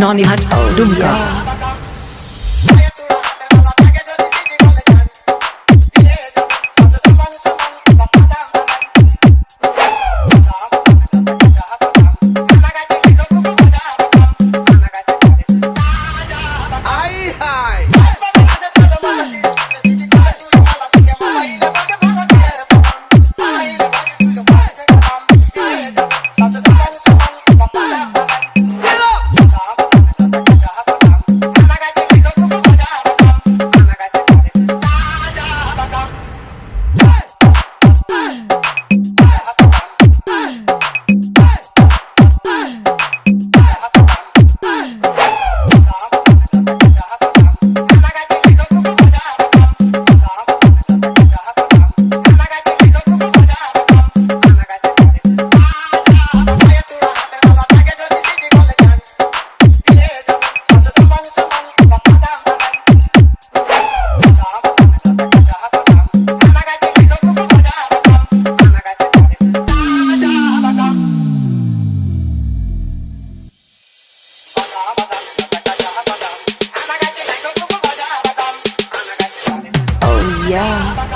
Nani Hat Dumka. Yeah.